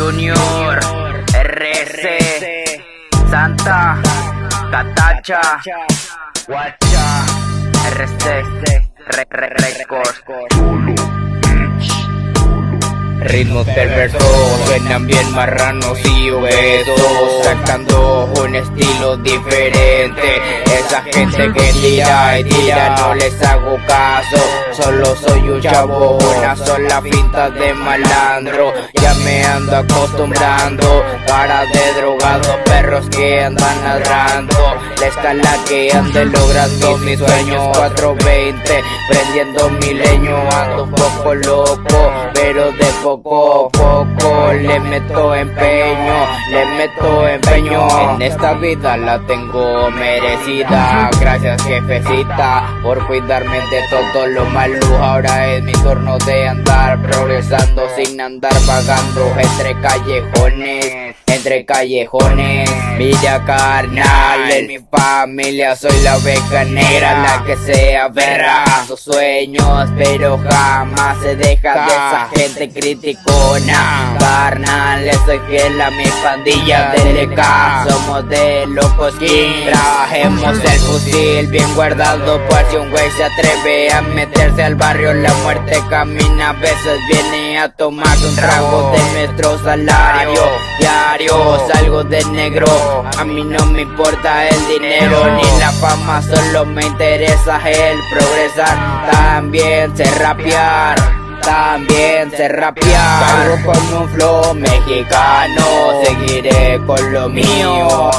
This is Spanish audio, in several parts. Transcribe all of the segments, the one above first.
Junior, RC, Santa, Catacha, Guacha, RC, Re, Re, Record. Ritmos perversos, suenan bien marranos y obesos Sacando un estilo diferente. Esa gente que tira y tira no les hago caso Solo soy un chavo, una sola pinta de malandro Ya me ando acostumbrando Cara de drogado, perros que andan ladrando La escala que ande logrando mis sueños 420 Prendiendo mi leño, ando un poco loco Pero de poco a poco le meto empeño, le meto empeño. En esta vida la tengo merecida. Gracias jefecita por cuidarme de todo lo malo. Ahora es mi turno de andar progresando sin andar vagando entre callejones, entre callejones. Mira carnal, en mi familia soy la oveja negra, la que se aferra a sus sueños, pero jamás se deja de esa gente criticona. Carnal, le soy fiel a mi pandilla de LK Somos de locos King Trabajemos el fusil bien guardado Por si un güey se atreve a meterse al barrio La muerte camina, a veces viene a tomar un trago de nuestro salario Diario, salgo de negro A mí no me importa el dinero ni la fama Solo me interesa el progresar También sé rapear también sé rapear. Cargo con un flow mexicano Seguiré con lo mío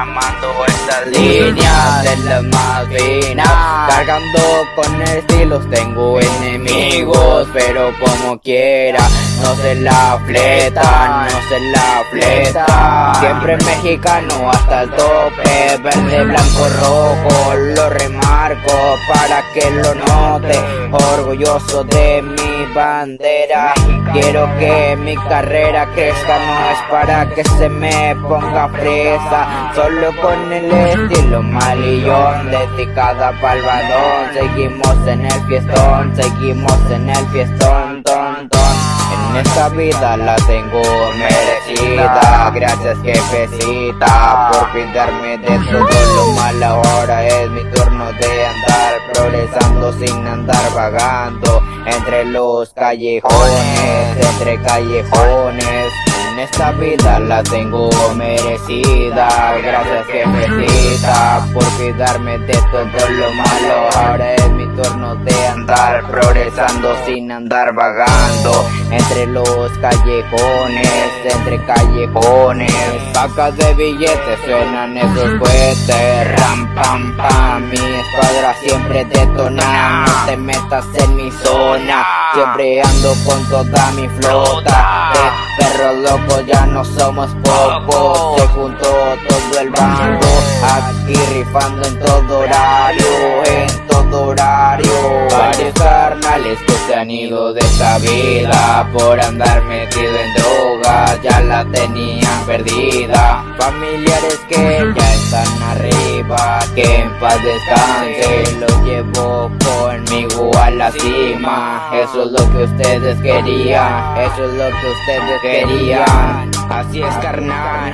Derramando estas líneas de las más finas Cargando con estilos tengo enemigos Pero como quiera no se la fleta, no se la fleta Siempre mexicano hasta el tope Verde, blanco, rojo Lo remarco para que lo note. Orgulloso de mi bandera Quiero que mi carrera crezca No es para que se me ponga fresa. Solo con el estilo malillón Dedicada pa'l balón Seguimos en el fiestón Seguimos en el fiestón ton, ton. En esta vida la tengo merecida. Gracias jefecita por cuidarme de todo. Lo malo Ahora es mi turno de andar progresando sin andar vagando Entre los callejones, entre callejones esta vida la tengo merecida. Gracias jefecita por cuidarme de todo lo malo. Ahora es mi turno de andar progresando sin andar vagando Entre los callejones, entre callejones. Pacas de billetes suenan esos cohetes. Ram pam pam, mi escuadra siempre detona. No te metas en mi zona Siempre ando con toda mi flota perros locos ya no somos pocos Se juntó todo el bando Aquí rifando en todo horario En todo horario. Varios carnales que se han ido de esta vida Por andar metido en drogas Ya la tenían perdida. Familiares que ya están arriba Que en paz descanse Lo llevo conmigo la cima. Eso es lo que ustedes querían Eso es lo que ustedes querían. Así es carnal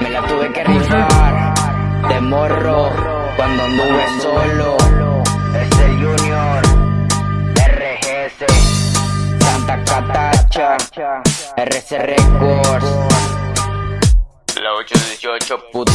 Me la tuve que rifar De morro Cuando anduve solo. Es el Junior RGS Santa Catacha RC Records. La 818 puto